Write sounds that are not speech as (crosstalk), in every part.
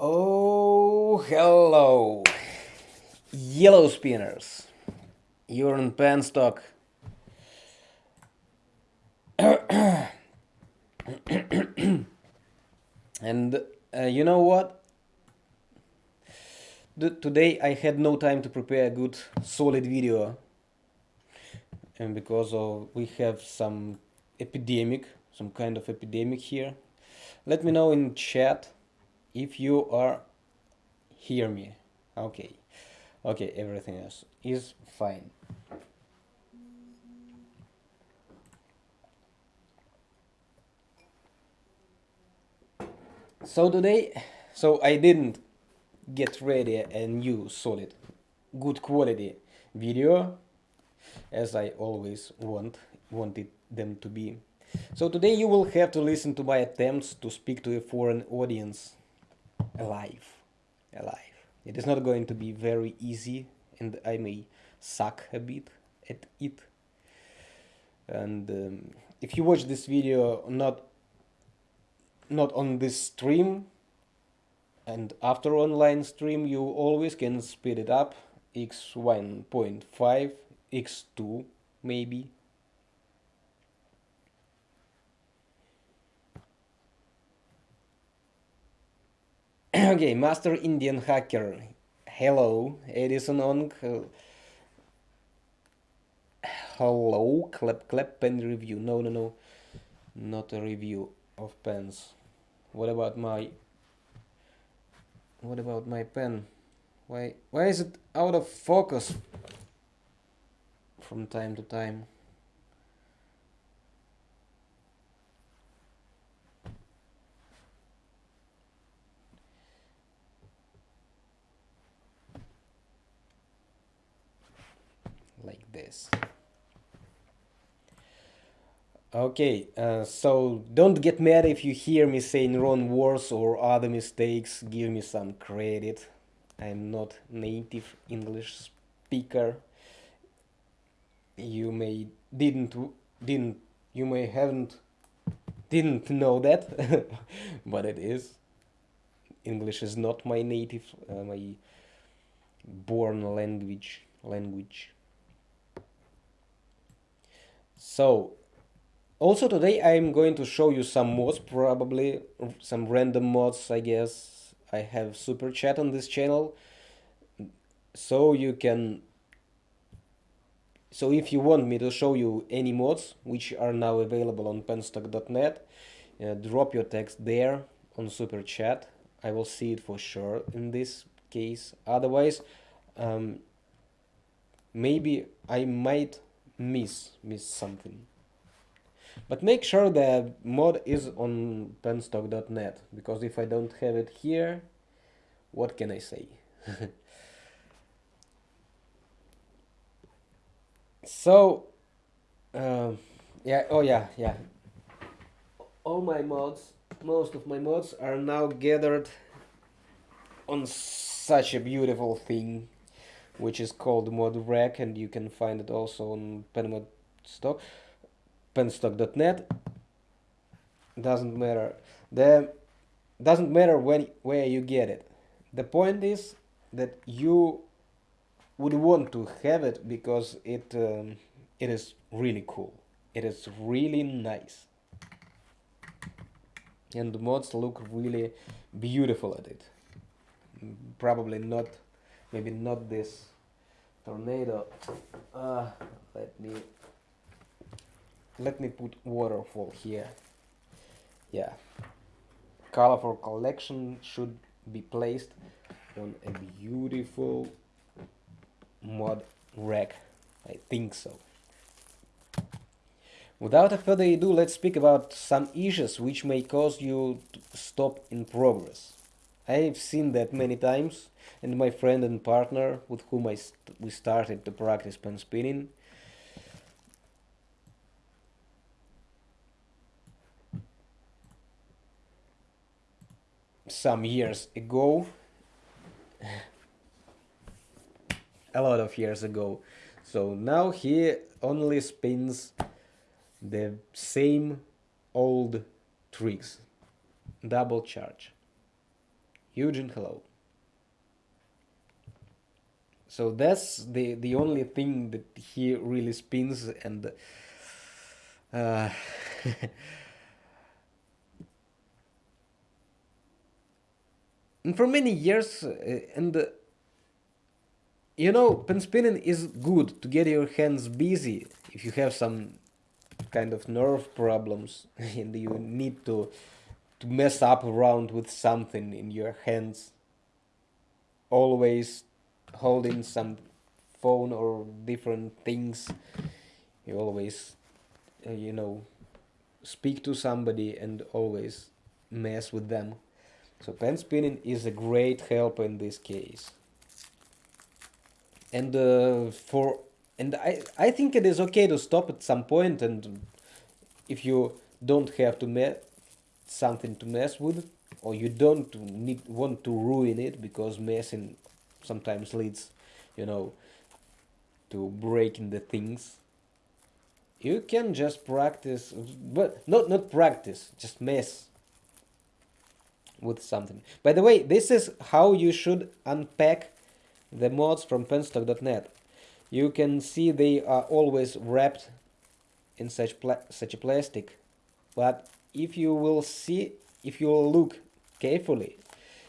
Oh, hello, yellow spinners. You're in penstock. (coughs) and uh, you know what? The, today I had no time to prepare a good solid video and because of we have some epidemic some kind of epidemic here let me know in chat if you are hear me. Okay. Okay everything else is fine. So today so I didn't get ready a new solid good quality video as I always want wanted them to be. So today you will have to listen to my attempts to speak to a foreign audience alive. Alive. It is not going to be very easy and I may suck a bit at it. And um, if you watch this video not not on this stream and after online stream you always can speed it up x1.5 x2 maybe (clears throat) okay, Master Indian Hacker. Hello, Edison on. Hello, clap clap pen review. No, no, no, not a review of pens. What about my? What about my pen? Why, why is it out of focus from time to time? This. Okay, uh, so don't get mad if you hear me saying wrong words or other mistakes. Give me some credit. I'm not native English speaker. You may didn't didn't you may haven't didn't know that, (laughs) but it is. English is not my native, uh, my born language language. So also today I'm going to show you some mods, probably some random mods, I guess. I have super chat on this channel, so you can. So if you want me to show you any mods which are now available on penstock.net, uh, drop your text there on super chat. I will see it for sure in this case. Otherwise, um, maybe I might miss miss something. But make sure the mod is on penstock.net because if I don't have it here what can I say? (laughs) So uh, yeah oh yeah yeah. All my mods most of my mods are now gathered on such a beautiful thing which is called mod rack, and you can find it also on penmod stock penstock.net doesn't matter. The doesn't matter when where you get it. The point is that you would want to have it because it um, it is really cool. It is really nice. And the mods look really beautiful at it. Probably not maybe not this tornado. Uh, let me let me put waterfall here. Yeah. Colorful collection should be placed on a beautiful mod rack. I think so. Without a further ado let's speak about some issues which may cause you to stop in progress. I've seen that many times and my friend and partner with whom I st we started to practice pen spinning. Some years ago, (laughs) a lot of years ago. So now he only spins the same old tricks, double charge Eugene, hello. So that's the the only thing that he really spins and uh, (laughs) and for many years uh, and uh, you know pen spinning is good to get your hands busy if you have some kind of nerve problems (laughs) and you need to to mess up around with something in your hands. Always holding some phone or different things you always uh, you know speak to somebody and always mess with them. So pen spinning is a great help in this case. And uh, for and I, I think it is okay to stop at some point and if you don't have to mess something to mess with or you don't need want to ruin it because messing sometimes leads you know to breaking the things. You can just practice but not not practice just mess with something. By the way this is how you should unpack the mods from penstock.net you can see they are always wrapped in such such a plastic but if you will see if you will look carefully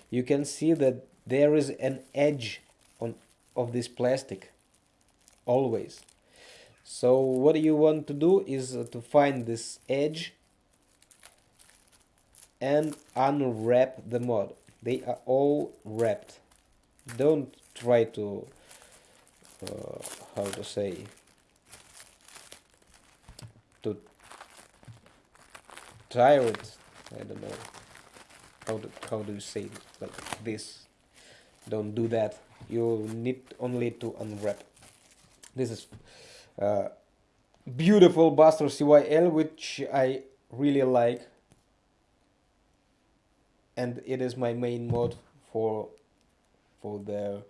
you can see that there is an edge on of this plastic always. So what you want to do is uh, to find this edge and unwrap the mod. They are all wrapped. Don't try to uh, how to say to tire it I don't know how do, how do you say it like this don't do that. You need only to unwrap. This is uh, beautiful Buster CYL which I really like. And it is my main mod for for the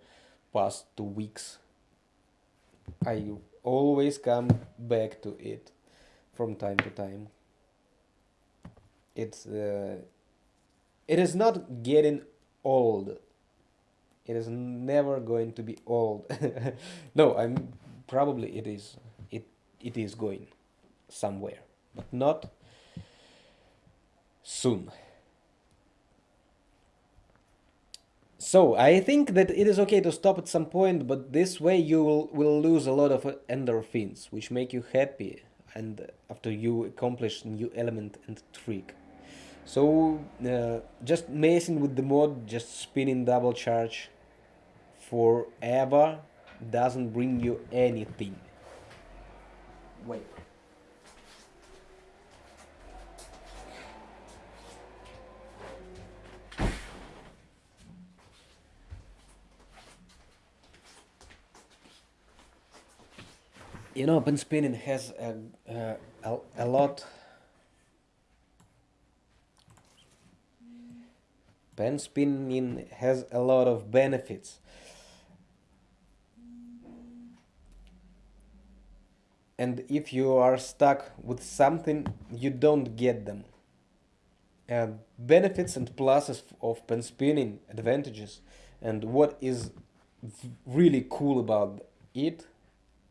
past two weeks. I always come back to it from time to time. It's uh, it is not getting old it is never going to be old (laughs) no i'm probably it is it it is going somewhere but not soon So I think that it is okay to stop at some point, but this way you will, will lose a lot of endorphins, which make you happy and after you accomplish new element and trick. So uh, just messing with the mod, just spinning double charge forever doesn't bring you anything. Wait. you know, pen spinning has a, a, a lot. Pen spinning has a lot of benefits. And if you are stuck with something, you don't get them. Uh, benefits and pluses of pen spinning, advantages, and what is really cool about it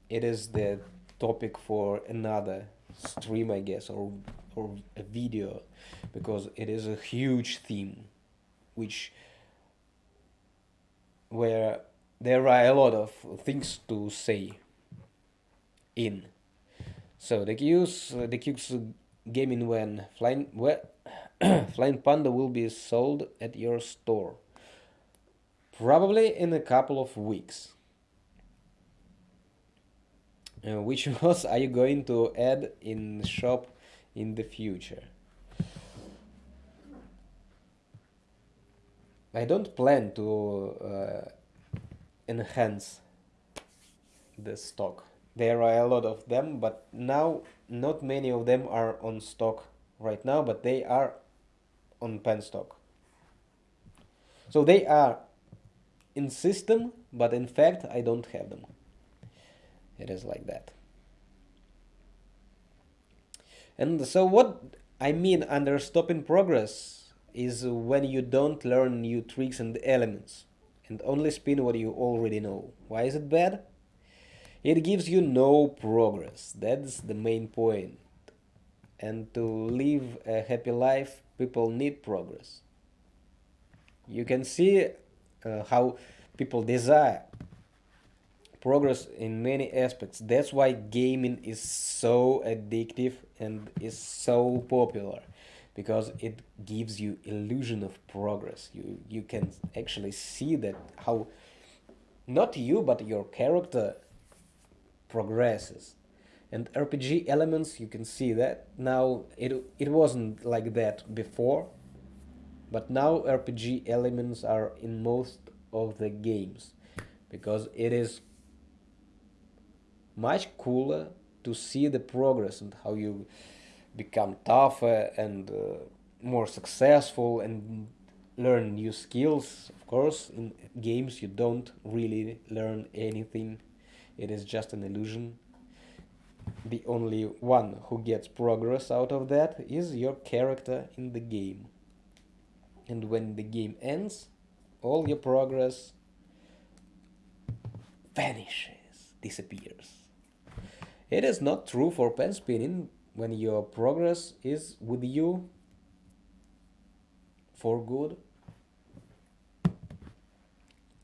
it is the topic for another stream I guess or or a video. Because it is a huge theme which where there are a lot of things to say in so the Q's the Q's gaming when flying (coughs) flying panda will be sold at your store probably in a couple of weeks uh, which (laughs) mods are you going to add in shop in the future? I don't plan to uh, enhance the stock. There are a lot of them, but now not many of them are on stock right now, but they are on pen stock. So they are in system, but in fact I don't have them it is like that and so what I mean under stop in progress is when you don't learn new tricks and elements and only spin what you already know. Why is it bad? It gives you no progress. That's the main point. And to live a happy life, people need progress. You can see uh, how people desire progress in many aspects. That's why gaming is so addictive and is so popular because it gives you illusion of progress. You you can actually see that how not you but your character progresses. And RPG elements you can see that now it it wasn't like that before but now RPG elements are in most of the games because it is much cooler to see the progress and how you become tougher and uh, more successful and learn new skills. Of course, in games you don't really learn anything. It is just an illusion. The only one who gets progress out of that is your character in the game. And when the game ends, all your progress vanishes, disappears. It is not true for pen spinning when your progress is with you for good.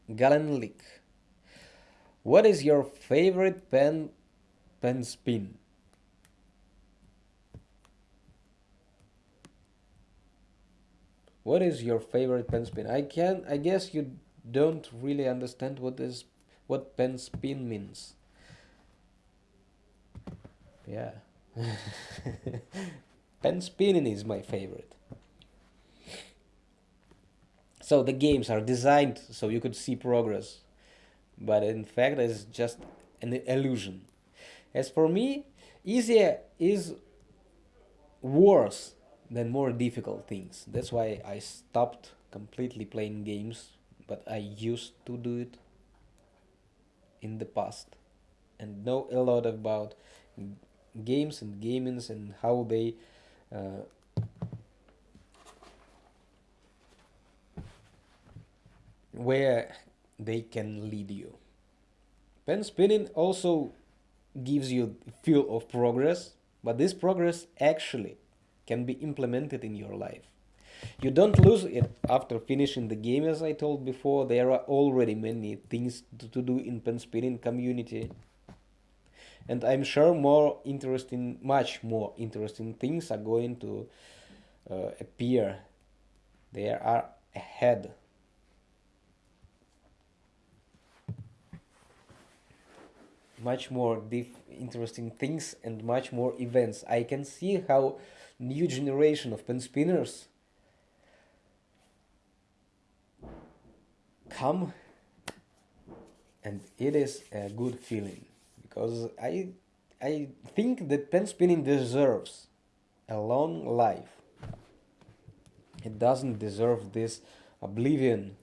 Galenlik. What is your favorite pen pen spin? What is your favorite pen spin? I can I guess you don't really understand what is what pen spin means. Yeah. (laughs) Pen spinning is my favorite. So the games are designed so you could see progress, but in fact it's just an illusion. As for me, easier is worse than more difficult things. That's why I stopped completely playing games, but I used to do it in the past and know a lot about games and gamings and how they uh, where they can lead you. Pen spinning also gives you feel of progress, but this progress actually can be implemented in your life. You don't lose it after finishing the game, as I told before. There are already many things to, do in pen spinning community and I'm sure more interesting, much more interesting things are going to uh, appear. They are ahead. Much more interesting things and much more events. I can see how new generation of pen spinners come and it is a good feeling because I I think that pen spinning deserves a long life. It doesn't deserve this oblivion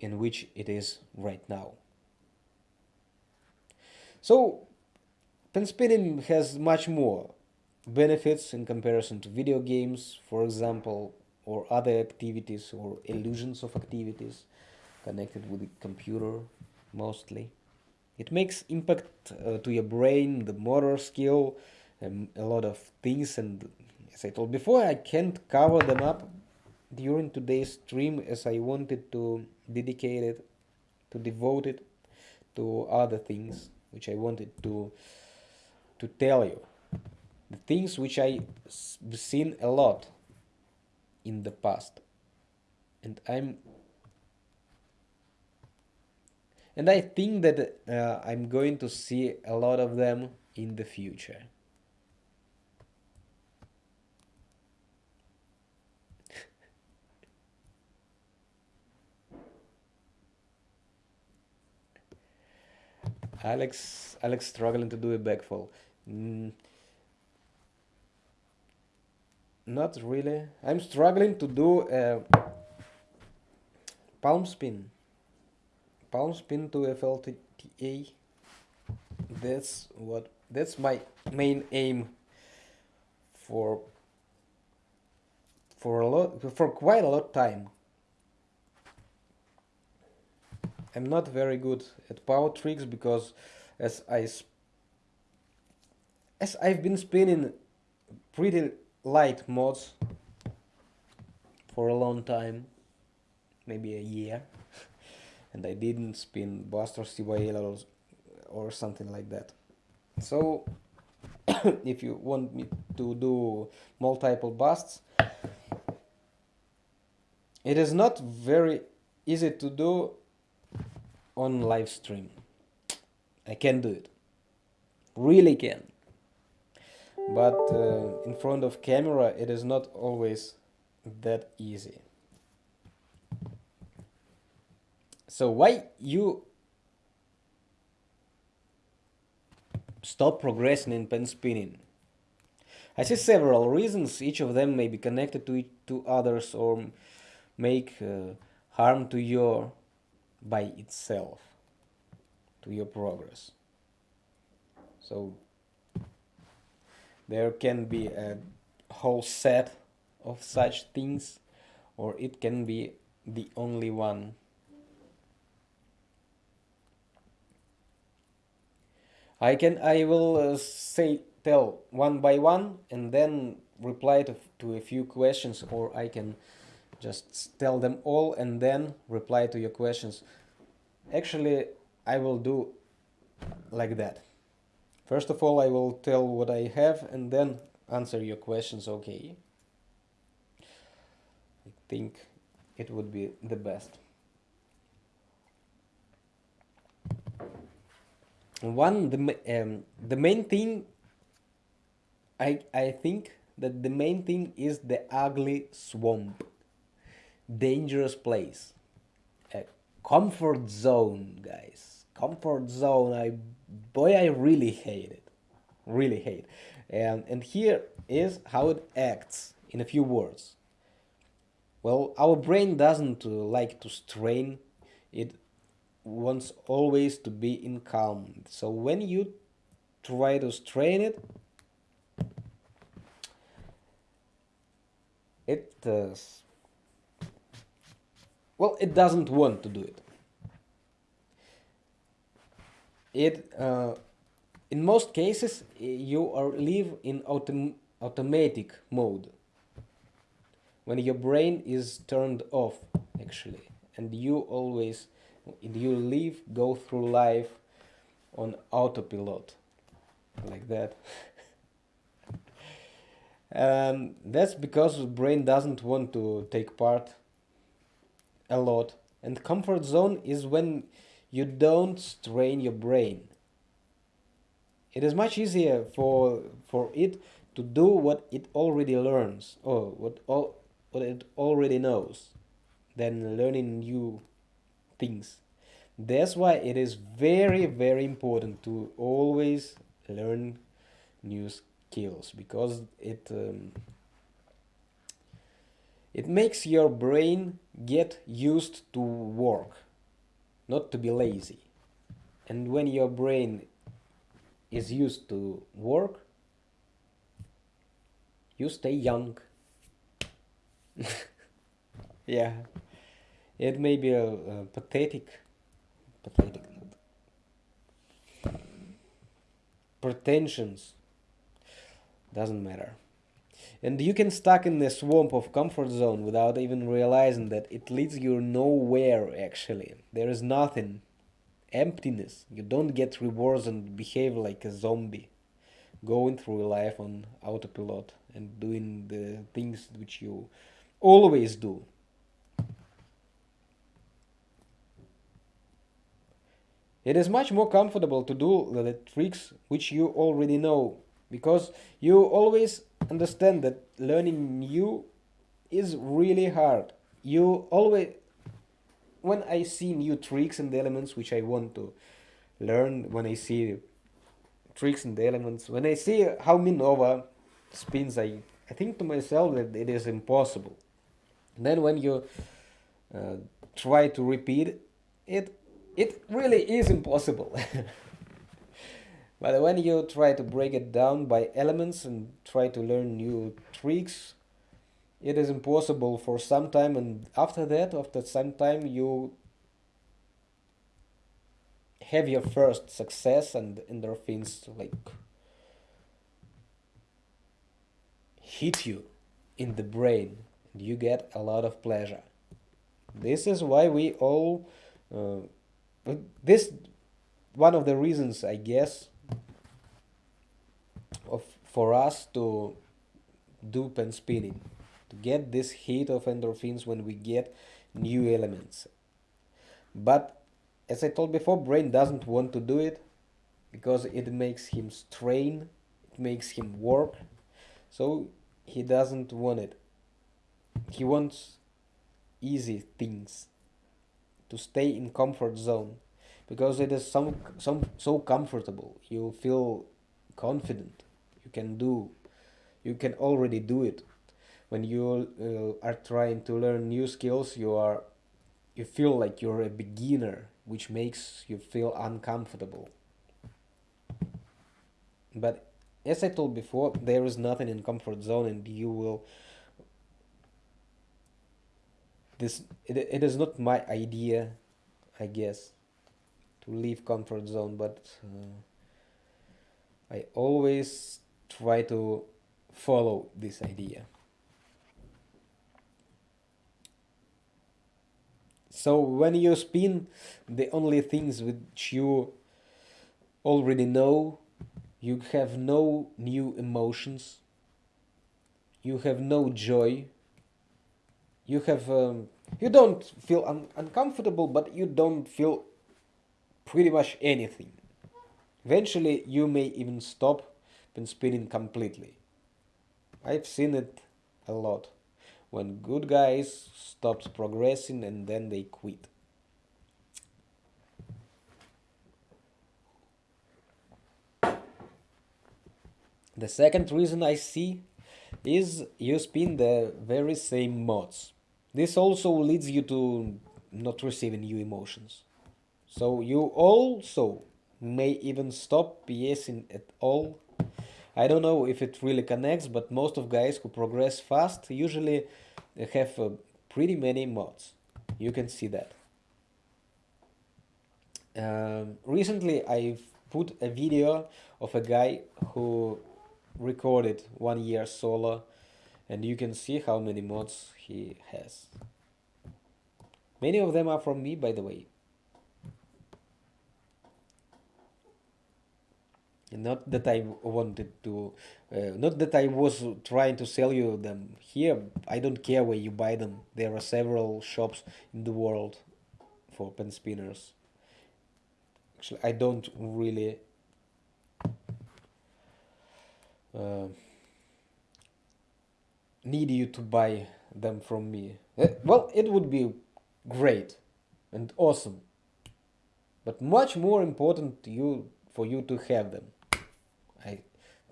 in which it is right now. So, pen spinning has much more benefits in comparison to video games, for example, or other activities or illusions of activities connected with the computer mostly. It makes impact uh, to your brain, the motor skill, and a lot of things. And as I told before, I can't cover them up during today's stream as I wanted to dedicate it, to devote it to other things which I wanted to to tell you. The things which I've seen a lot in the past. And I'm and I think that uh, I'm going to see a lot of them in the future. Alex, Alex struggling to do a backfall. Mm, not really. I'm struggling to do a palm spin palm spin to FLTA that's what that's my main aim for for a lot for quite a lot of time. I'm not very good at power tricks because as I as I've been spinning pretty light mods for a long time, maybe a year, (laughs) and I didn't spin Buster CYL or, or something like that. So (coughs) if you want me to do multiple busts, it is not very easy to do on live stream. I can do it. Really can. But uh, in front of camera it is not always that easy. So why you stop progressing in pen spinning? I see several reasons, each of them may be connected to, to others or make uh, harm to your by itself to your progress. So there can be a whole set of such things or it can be the only one. I can I will uh, say tell one by one and then reply to, to a few questions or I can just tell them all and then reply to your questions. Actually I will do like that. First of all I will tell what I have and then answer your questions okay? I think it would be the best. One the um, the main thing I I think that the main thing is the ugly swamp dangerous place. A comfort zone guys. Comfort zone. I boy i really hate it. Really hate. And and here is how it acts in a few words. Well our brain doesn't uh, like to strain. It wants always to be in calm. So when you try to strain it it uh, well, it doesn't want to do it. It, uh, in most cases, you are live in autom automatic mode when your brain is turned off actually and you always you live go through life on autopilot like that and (laughs) that's because brain doesn't want to take part a lot. And comfort zone is when you don't strain your brain. It is much easier for for it to do what it already learns or what all what it already knows than learning new things. That's why it is very very important to always learn new skills because it um, it makes your brain get used to work, not to be lazy. And when your brain is used to work, you stay young. (laughs) yeah, it may be a, a pathetic, pathetic, pretensions, doesn't matter and you can stuck in the swamp of comfort zone without even realizing that it leads you nowhere actually. There is nothing. Emptiness. You don't get rewards and behave like a zombie going through life on autopilot and doing the things which you always do. It is much more comfortable to do the tricks which you already know because you always understand that learning new is really hard. You always when i see new tricks and elements which i want to learn when i see tricks and elements when i see how minova spins i i think to myself that it is impossible. Then when you uh, try to repeat it it really is impossible (laughs) But when you try to break it down by elements and try to learn new tricks, it is impossible for some time and after that after some time you have your first success and endorphins like hit you in the brain. And you get a lot of pleasure. This is why we all uh, this one of the reasons i guess for us to do pen spinning to get this hit of endorphins when we get new elements but as I told before, brain doesn't want to do it because it makes him strain, it makes him work, so he doesn't want it. He wants easy things to stay in comfort zone because it is some some so comfortable. You feel confident. You can do. You can already do it. When you uh, are trying to learn new skills, you are you feel like you're a beginner which makes you feel uncomfortable. But as I told before, there is nothing in comfort zone and you will this it, it is not my idea I guess to leave comfort zone but uh, I always try to follow this idea So when you spin, the only things which you already know, you have no new emotions, you have no joy, you have um, you don't feel un uncomfortable, but you don't feel pretty much anything. Eventually, you may even stop spinning completely. I've seen it a lot when good guys stops progressing and then they quit. The second reason I see is you spin the very same mods. This also leads you to not receiving new emotions. So you also may even stop PSing at all I don't know if it really connects, but most of guys who progress fast usually have uh, pretty many mods. You can see that. Um, recently I've put a video of a guy who recorded one year solo and you can see how many mods he has. Many of them are from me by the way. Not that I wanted to, uh, not that I was trying to sell you them here. I don't care where you buy them. There are several shops in the world for pen spinners. Actually, I don't really uh, need you to buy them from me. Uh, well, it would be great and awesome, but much more important you for you to have them.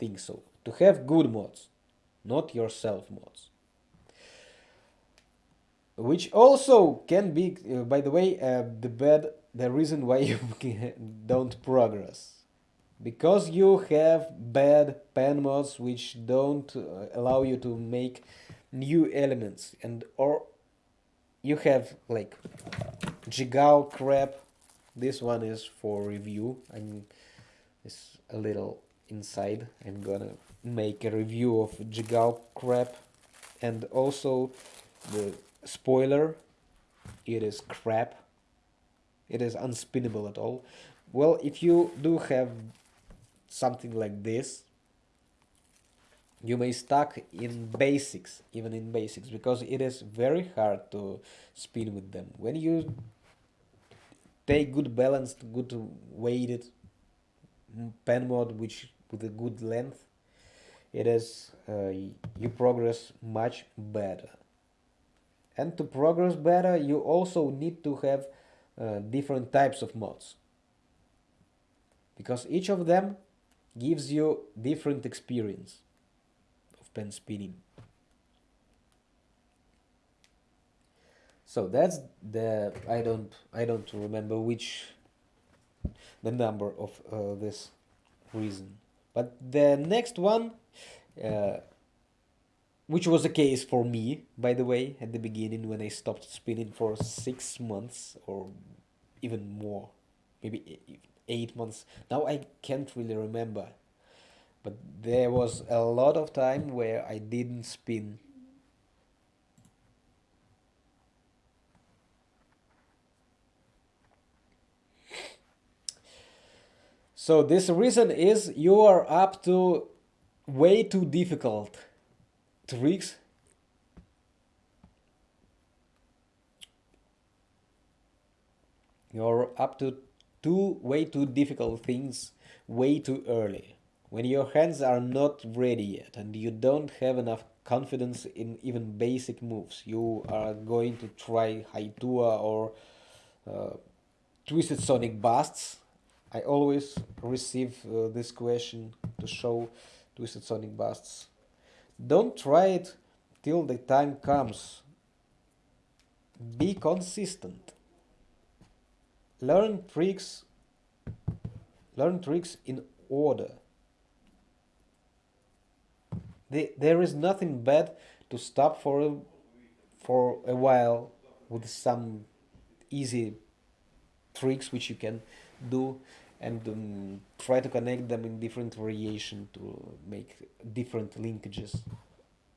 I think so. To have good mods, not yourself mods. Which also can be, uh, by the way, uh, the bad, the reason why (laughs) you don't progress. Because you have bad pen mods which don't uh, allow you to make new elements and or you have like Jigao crap. This one is for review. I'm it's a little inside. I'm gonna make a review of Jigao crap and also the spoiler. It is crap. It is unspinnable at all. Well, if you do have something like this, you may stuck in basics, even in basics, because it is very hard to spin with them. When you take good balanced, good weighted pen mod, which with a good length it is uh, you progress much better. And to progress better you also need to have uh, different types of mods. Because each of them gives you different experience of pen spinning. So that's the I don't I don't remember which the number of uh, this reason but the next one, uh, which was the case for me, by the way, at the beginning when I stopped spinning for six months or even more, maybe eight months. Now I can't really remember, but there was a lot of time where I didn't spin. So this reason is you are up to way too difficult tricks. You're up to two way too difficult things way too early. When your hands are not ready yet and you don't have enough confidence in even basic moves you are going to try Haitua or uh, twisted sonic busts I always receive uh, this question to show twisted sonic busts don't try it till the time comes. Be consistent. Learn tricks learn tricks in order. The, there is nothing bad to stop for a, for a while with some easy tricks which you can do and um, try to connect them in different variation to make different linkages.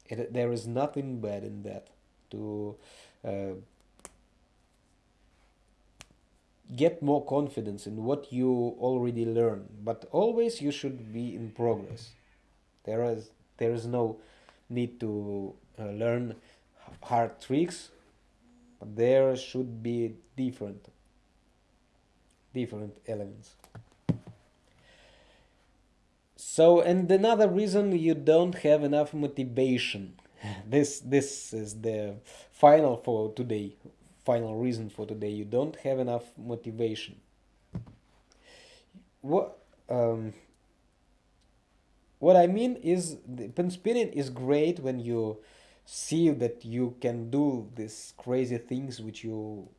It, there is nothing bad in that to uh, get more confidence in what you already learn. But always you should be in progress. There is there is no need to uh, learn hard tricks. But there should be different different elements so, and another reason you don't have enough motivation. (laughs) This this is the final for today. Final reason for today. You don't have enough motivation. What um, what I mean is the spinning is great when you see that you can do these crazy things which you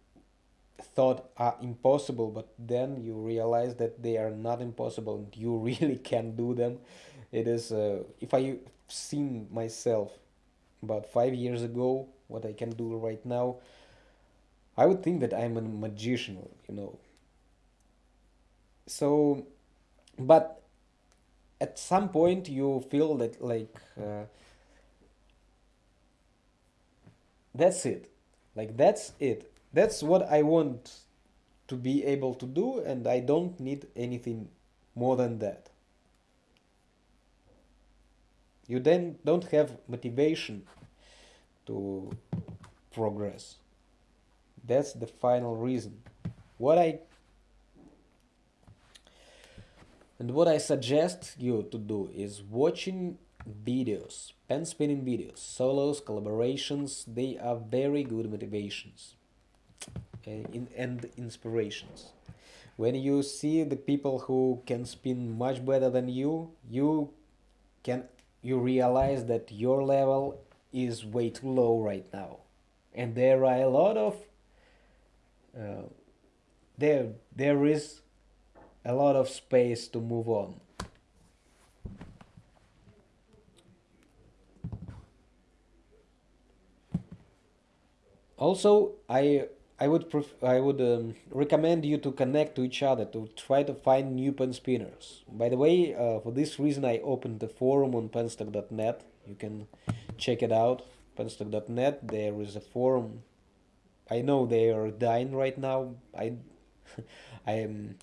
thought are impossible but then you realize that they are not impossible and you (laughs) really can do them. It is uh, if i seen myself about five years ago what i can do right now i would think that i'm a magician you know. So but at some point you feel that like uh, that's it. Like that's it that's what I want to be able to do and I don't need anything more than that. You then don't have motivation to progress. That's the final reason. What I and what I suggest you to do is watching videos, pen spinning videos, solos, collaborations, they are very good motivations. And inspirations. When you see the people who can spin much better than you, you can you realize that your level is way too low right now, and there are a lot of uh, there there is a lot of space to move on. Also, I I would I would um, recommend you to connect to each other to try to find new pen spinners. By the way, uh, for this reason, I opened the forum on penstock.net. You can check it out, penstock.net. There is a forum. I know they are dying right now. I, (laughs) I am.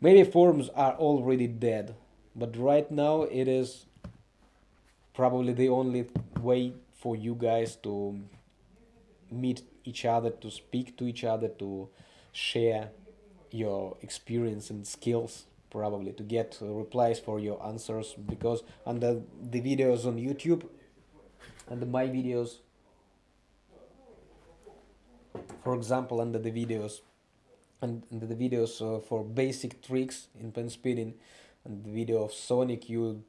Maybe forums are already dead, but right now it is probably the only way for you guys to meet each other, to speak to each other, to share your experience and skills probably to get replies for your answers. Because under the videos on YouTube and my videos for example under the videos and under the videos uh, for basic tricks in pen spinning and the video of Sonic you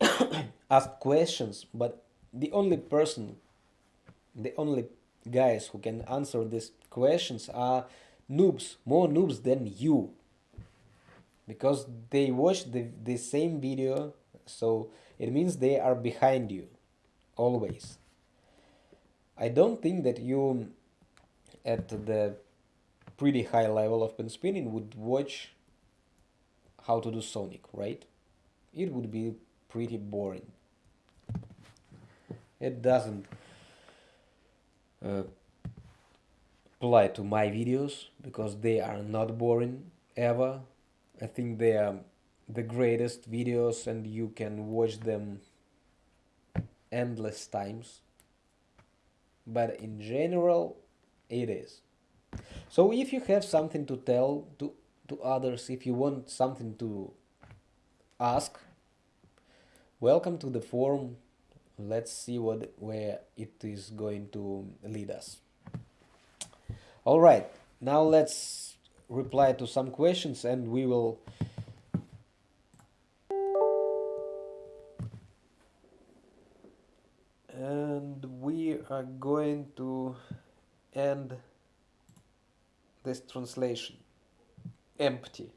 (coughs) ask questions. But the only person the only guys who can answer these questions are noobs, more noobs than you. Because they watch the, the same video, so it means they are behind you always. I don't think that you at the pretty high level of pen spinning would watch how to do sonic right? It would be pretty boring. It doesn't uh, apply to my videos because they are not boring ever. I think they are the greatest videos and you can watch them endless times. But in general it is. So if you have something to tell to to others if you want something to ask welcome to the forum let's see what where it is going to lead us. All right now let's reply to some questions and we will and we are going to end this translation empty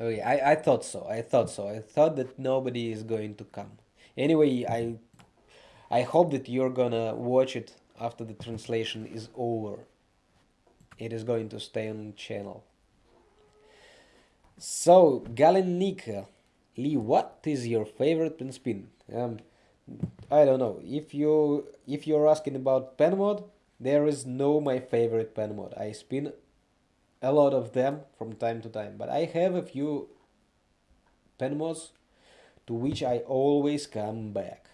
okay I, I thought so. I thought so. I thought that nobody is going to come. Anyway I I hope that you're gonna watch it after the translation is over. It is going to stay on channel. So Galenica Lee what is your favorite pen spin? Um, I don't know. If you if you're asking about pen mod there is no my favorite pen mod. I spin a lot of them from time to time but I have a few pen mods to which I always come back.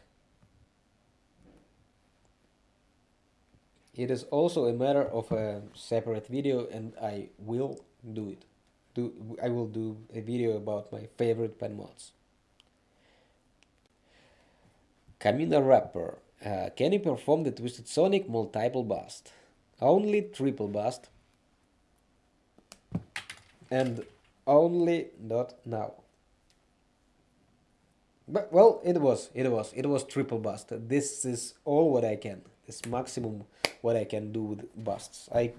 It is also a matter of a separate video and I will do it. Do I will do a video about my favorite pen mods Rapper uh, can you perform the Twisted Sonic multiple bust? Only triple bust and only not now. But well it was it was it was triple bust. This is all what I can this maximum what I can do with busts. I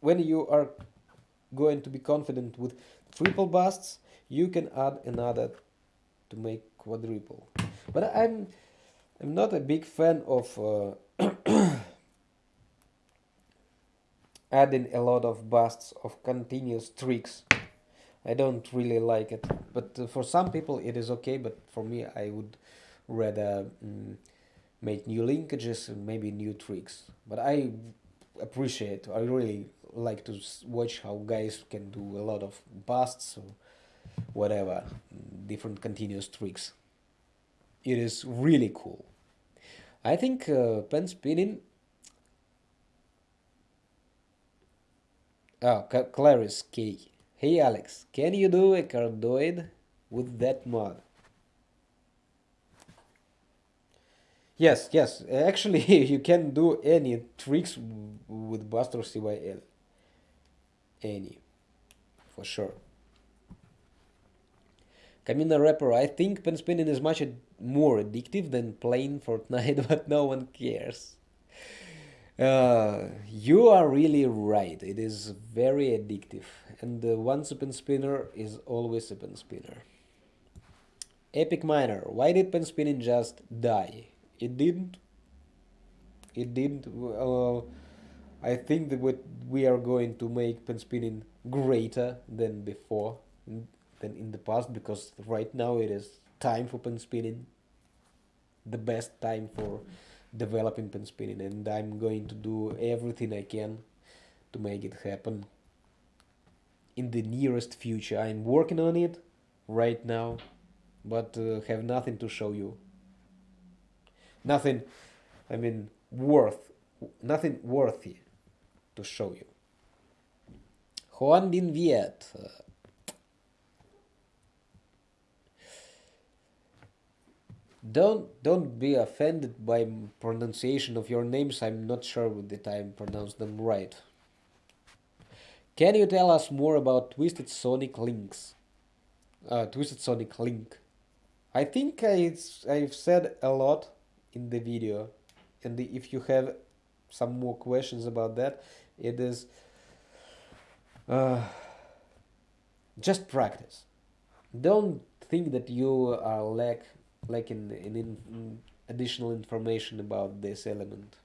when you are going to be confident with triple busts you can add another to make quadruple. But I'm I'm not a big fan of uh, adding a lot of busts of continuous tricks. I don't really like it but uh, for some people it is okay but for me I would rather um, make new linkages and maybe new tricks. But I appreciate I really like to watch how guys can do a lot of busts or whatever different continuous tricks. It is really cool. I think uh, pen spinning Ah, oh Clarice K hey Alex can you do a cardioid with that mod Yes, yes. Actually, (laughs) you can do any tricks with Buster CYL. Any, for sure. Camina Rapper, I think pen spinning is much more addictive than playing Fortnite, (laughs) but no one cares. Uh, you are really right. It is very addictive, and the once a pen spinner is always a pen spinner. Epic Miner, why did pen spinning just die? It didn't. It didn't. Uh, I think that we are going to make pen spinning greater than before than in the past because right now it is time for pen spinning the best time for developing pen spinning and I'm going to do everything I can to make it happen. In the nearest future I'm working on it right now but uh, have nothing to show you. Nothing I mean worth nothing worthy to show you. Juan Bin Viet uh, Don't don't be offended by pronunciation of your names. I'm not sure that I pronounced them right. Can you tell us more about Twisted Sonic links? Uh, Twisted Sonic link. I think I, I've said a lot in the video, and if you have some more questions about that, it is. Uh, just practice don't think that you are lack lacking in, in in additional information about this element.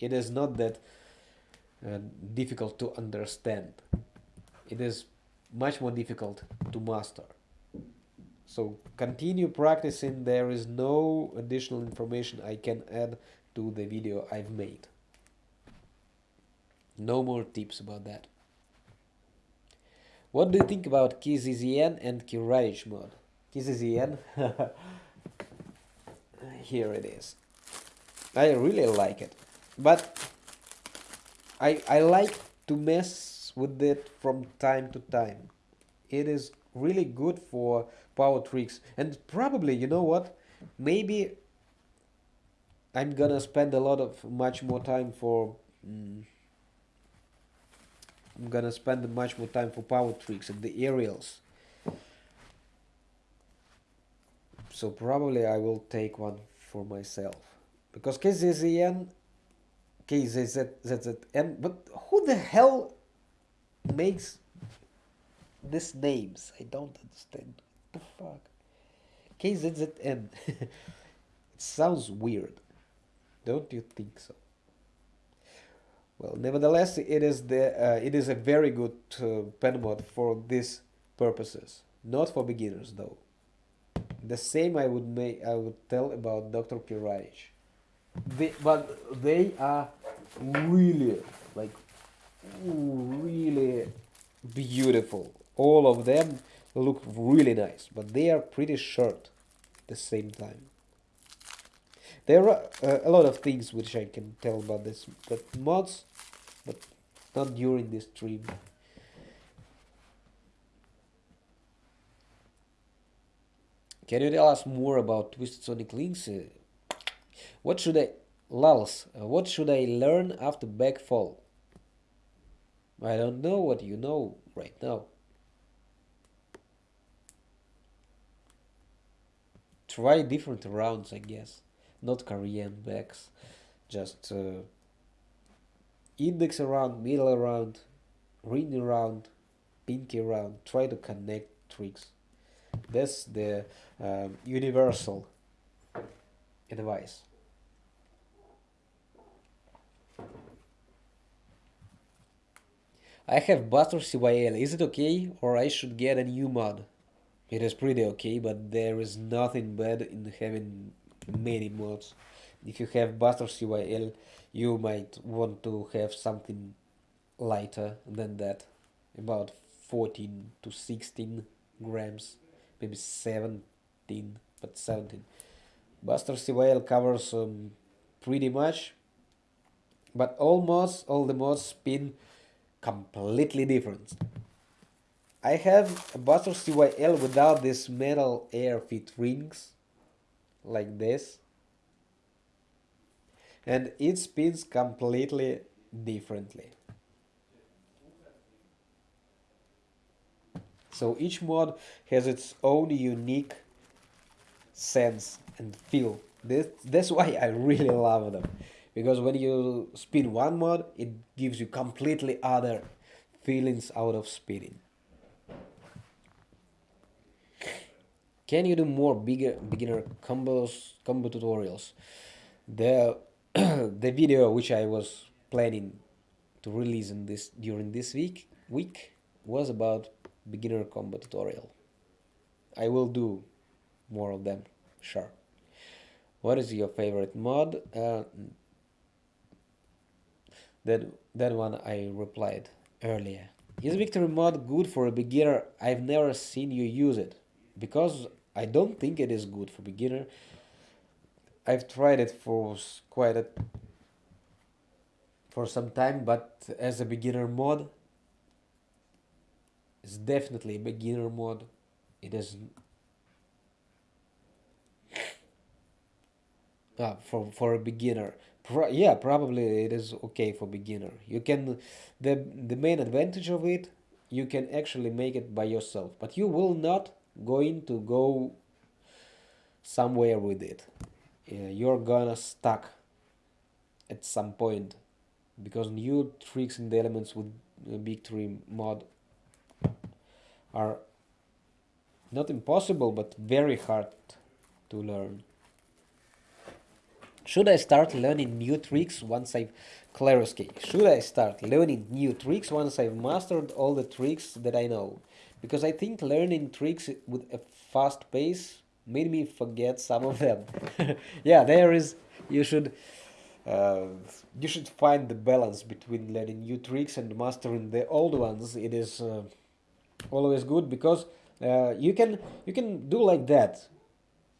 It is not that uh, difficult to understand. It is much more difficult to master. So continue practicing. There is no additional information I can add to the video I've made. No more tips about that. What do you think about KZZN and Kiraich mod? KZZN, (laughs) here it is. I really like it, but I I like to mess with it from time to time. It is really good for power tricks, and probably you know what, maybe I'm gonna spend a lot of much more time for. Mm, I'm gonna spend much more time for power tricks and the aerials. So probably I will take one for myself. Because KZZN, KZZN, but who the hell makes these names? I don't understand. What the fuck? KZZN. (laughs) it sounds weird. Don't you think so? Well, nevertheless, it is the uh, it is a very good uh, pen mod for these purposes, not for beginners though. The same I would make I would tell about Dr. Kiraich. They, but they are really like really beautiful. All of them look really nice, but they are pretty short at the same time. There are uh, a lot of things which I can tell about this, but mods, but not during this stream. Can you tell us more about Twisted Sonic Links? What should I... Lulz, uh, what should I learn after backfall? I don't know what you know right now. Try different rounds, I guess not Korean backs, just uh, index around, middle around, ring around, pinky around, try to connect tricks. That's the um, universal advice. I have Buster CYL. Is it okay or I should get a new mod? It is pretty okay, but there is nothing bad in having many mods. If you have Buster CYL, you might want to have something lighter than that, about 14 to 16 grams, maybe 17, but 17. Buster CYL covers um, pretty much, but almost all the mods spin completely different. I have a Buster CYL without this metal air fit rings like this and it spins completely differently. So each mod has its own unique sense and feel. This, that's (laughs) why I really love them. Because when you spin one mod, it gives you completely other feelings out of spinning. Can you do more bigger beginner combos combo tutorials? The (clears throat) the video which I was planning to release in this during this week week was about beginner combo tutorial. I will do more of them, sure. What is your favorite mod? Uh, that that one I replied earlier. Is victory mod good for a beginner? I've never seen you use it because I don't think it is good for beginner. I've tried it for quite a for some time, but as a beginner mod, it's definitely a beginner mod. It is ah, for for a beginner. Pro yeah, probably it is okay for beginner. You can the the main advantage of it, you can actually make it by yourself, but you will not going to go somewhere with it. you're gonna stuck at some point because new tricks and elements with Big Tree mod are not impossible but very hard to learn. Should I start learning new tricks once I've Claroski, should I start learning new tricks once I've mastered all the tricks that I know? Because I think learning tricks with a fast pace made me forget some of them. (laughs) yeah, there is. You should. Uh, you should find the balance between learning new tricks and mastering the old ones. It is uh, always good because uh, you can you can do like that.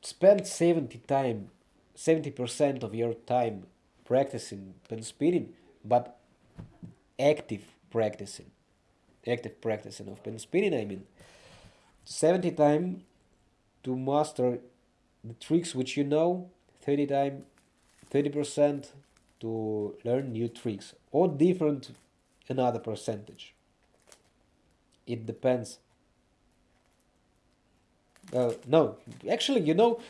Spend seventy time, seventy percent of your time practicing pen spinning, but active practicing, active practicing of pen spinning. I mean, seventy time to master the tricks which you know, thirty time, thirty percent to learn new tricks, or different another percentage. It depends. Uh, no actually you know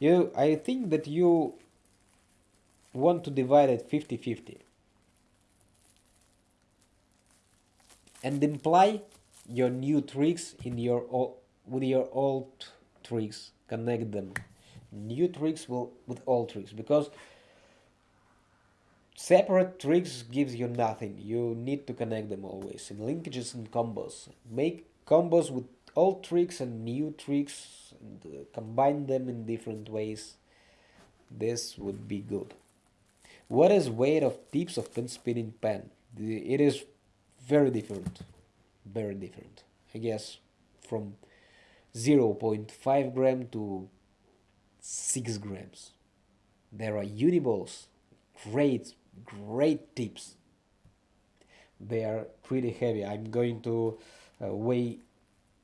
you i think that you want to divide it 50 50 and imply your new tricks in your old, with your old tricks. Connect them. New tricks will with old tricks. Because separate tricks gives you nothing. You need to connect them always. In linkages and combos make combos with old tricks and new tricks and uh, combine them in different ways. This would be good. What is weight of tips of pen spinning pen? It is very different. Very different. I guess from 0.5 gram to 6 grams. There are uniballs great great tips. They are pretty heavy. I'm going to uh, weigh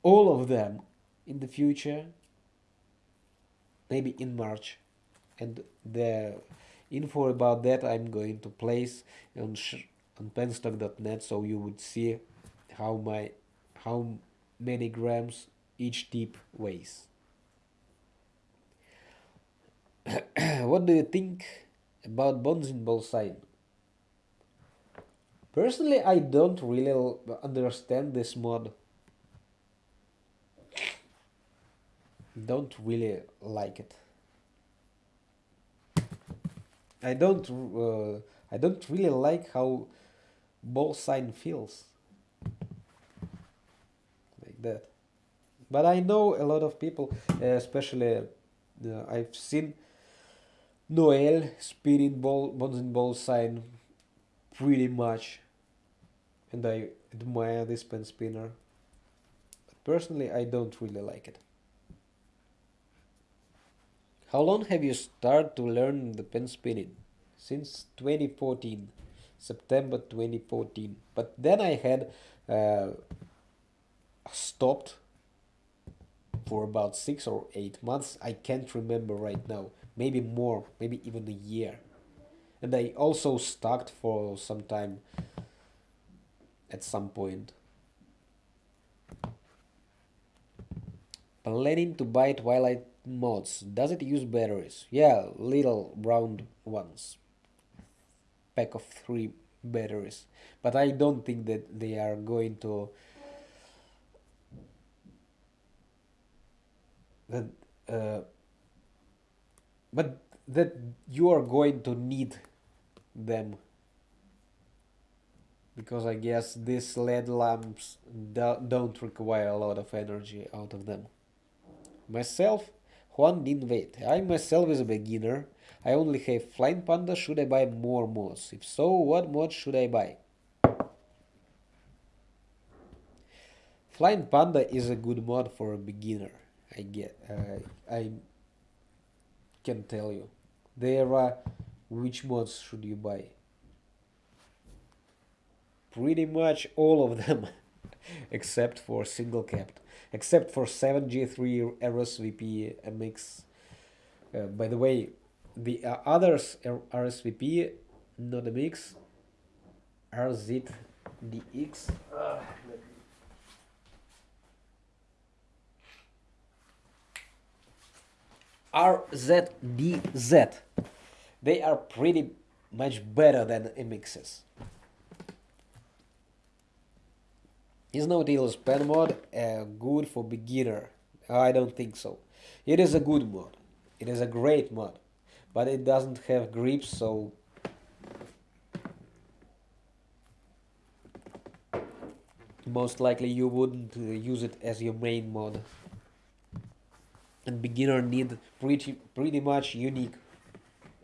all of them in the future maybe in March. And the info about that I'm going to place on on penstock.net so you would see how my how many grams each tip weighs. (clears throat) What do you think about Bonzin ball sign personally I don't really understand this mod don't really like it. I don't uh, I don't really like how ball sign feels like that. But I know a lot of people, especially uh, I've seen Noel spinning ball Bonzin ball sign pretty much, and I admire this pen spinner. But personally, I don't really like it. How long have you started to learn the pen spinning? Since 2014, September 2014. But then I had uh, stopped for about six or eight months. I can't remember right now. Maybe more, maybe even a year. And I also stuck for some time at some point. Planning to buy Twilight mods. Does it use batteries? Yeah, little round ones. Pack of three batteries. But I don't think that they are going to that uh, but that you are going to need them because I guess these LED lamps do don't require a lot of energy out of them. Myself, Juan wait. I myself is a beginner. I only have Flying Panda. Should I buy more mods? If so, what mod should I buy? Flying Panda is a good mod for a beginner. I get. Uh, I can tell you. There are which mods should you buy? Pretty much all of them, (laughs) except for single capped except for 7G3 RSVP MX. Uh, by the way, the uh, others RSVP, not MX, RZDX. Uh, RZDZ. They are pretty much better than MXs. Is No-Till Span mod uh, good for beginner? I don't think so. It is a good mod. It is a great mod. But it doesn't have grips, so... Most likely you wouldn't uh, use it as your main mod. And beginner need pretty pretty much unique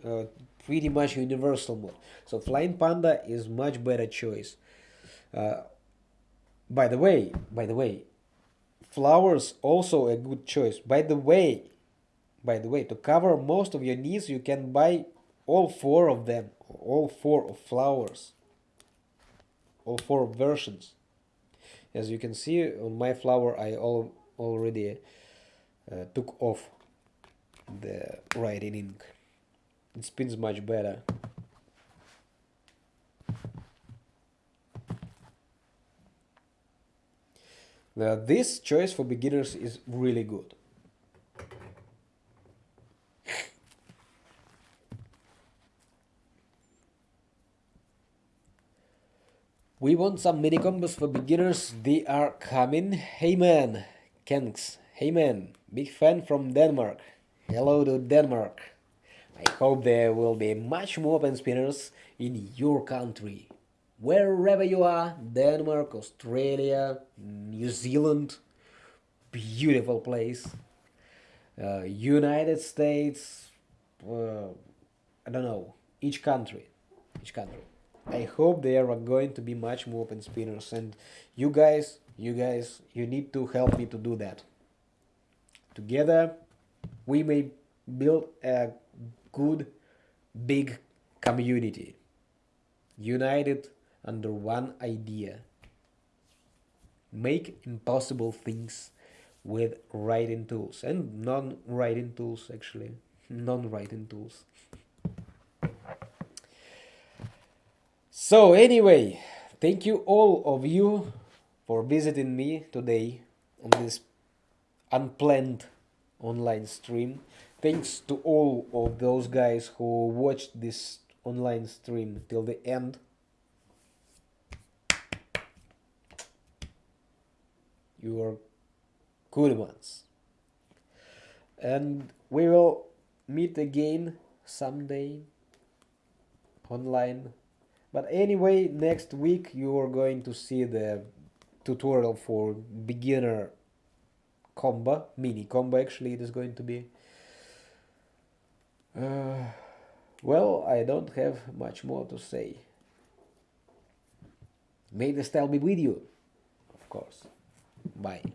uh, pretty much universal mod. So Flying Panda is much better choice. Uh, by the way, by the way, flowers also a good choice. By the way, by the way, to cover most of your needs, you can buy all four of them, all four of flowers, all four versions. As you can see on my flower, I all, already uh, took off the writing ink. It spins much better. Now, this choice for beginners is really good. We want some mini combos for beginners. They are coming. Hey man, Kenks. Hey man, big fan from Denmark. Hello to Denmark. I hope there will be much more open spinners in your country wherever you are Denmark, Australia, New Zealand, beautiful place, uh, United States, uh, I don't know, each country, each country. I hope there are going to be much more open spinners and you guys, you guys, you need to help me to do that. Together we may build a good big community united under one idea. Make impossible things with writing tools and non-writing tools actually, non-writing tools. So anyway, thank you all of you for visiting me today on this unplanned online stream. Thanks to all of those guys who watched this online stream till the end. You are good ones. And we will meet again someday online. But anyway, next week you are going to see the tutorial for beginner combo, mini combo actually it is going to be. Uh, well, I don't have much more to say. May the style be with you, of course. Bye.